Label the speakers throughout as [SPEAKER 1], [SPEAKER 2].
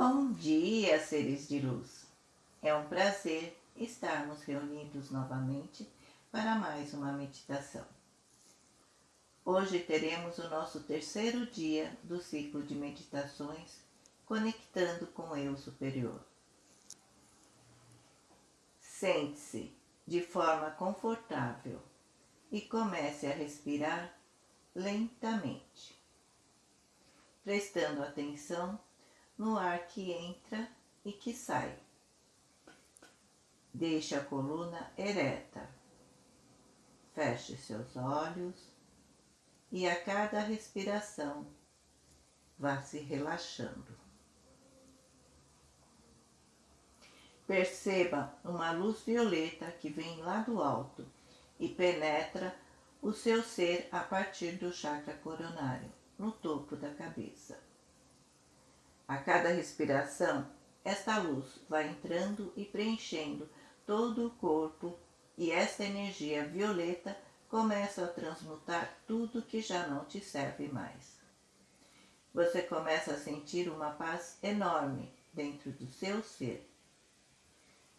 [SPEAKER 1] Bom dia, seres de luz! É um prazer estarmos reunidos novamente para mais uma meditação. Hoje teremos o nosso terceiro dia do ciclo de meditações conectando com o Eu Superior. Sente-se de forma confortável e comece a respirar lentamente, prestando atenção no ar que entra e que sai. Deixe a coluna ereta. Feche seus olhos e a cada respiração vá se relaxando. Perceba uma luz violeta que vem lá do alto e penetra o seu ser a partir do chakra coronário, no topo da cabeça. A cada respiração, esta luz vai entrando e preenchendo todo o corpo e esta energia violeta começa a transmutar tudo que já não te serve mais. Você começa a sentir uma paz enorme dentro do seu ser.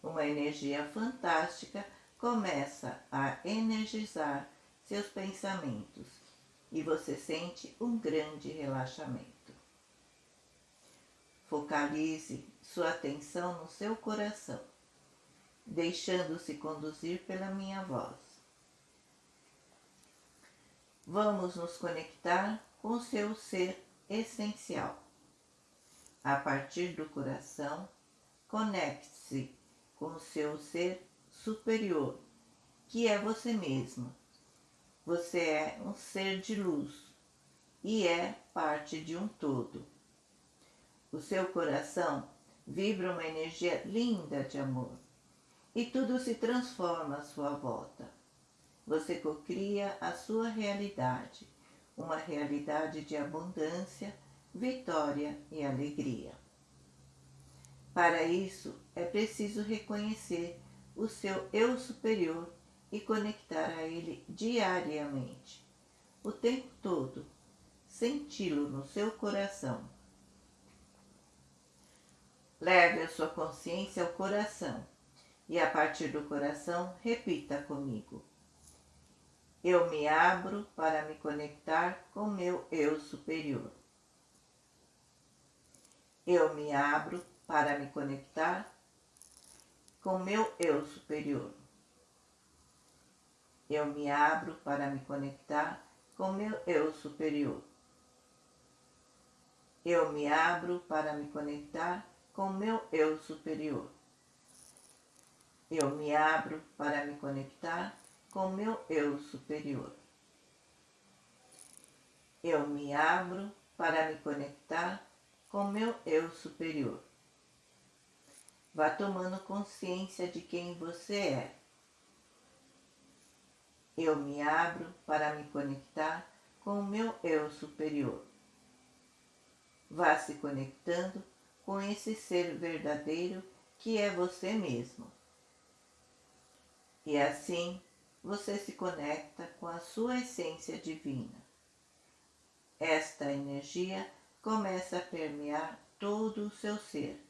[SPEAKER 1] Uma energia fantástica começa a energizar seus pensamentos e você sente um grande relaxamento. Focalize sua atenção no seu coração, deixando-se conduzir pela minha voz. Vamos nos conectar com seu ser essencial. A partir do coração, conecte-se com seu ser superior, que é você mesmo. Você é um ser de luz e é parte de um todo. O seu coração vibra uma energia linda de amor e tudo se transforma à sua volta. Você cocria a sua realidade, uma realidade de abundância, vitória e alegria. Para isso, é preciso reconhecer o seu eu superior e conectar a ele diariamente, o tempo todo, senti-lo no seu coração Leve a sua consciência ao coração e a partir do coração repita comigo. Eu me abro para me conectar com meu eu superior. Eu me abro para me conectar com meu eu superior. Eu me abro para me conectar com meu eu superior. Eu me abro para me conectar com meu eu superior. Eu me abro para me conectar com meu eu superior. Eu me abro para me conectar com meu eu superior. Vá tomando consciência de quem você é. Eu me abro para me conectar com o meu eu superior. Vá se conectando com esse ser verdadeiro que é você mesmo. E assim você se conecta com a sua essência divina. Esta energia começa a permear todo o seu ser,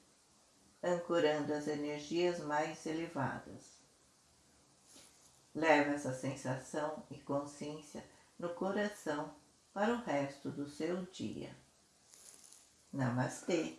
[SPEAKER 1] ancorando as energias mais elevadas. Leva essa sensação e consciência no coração para o resto do seu dia. Namastê!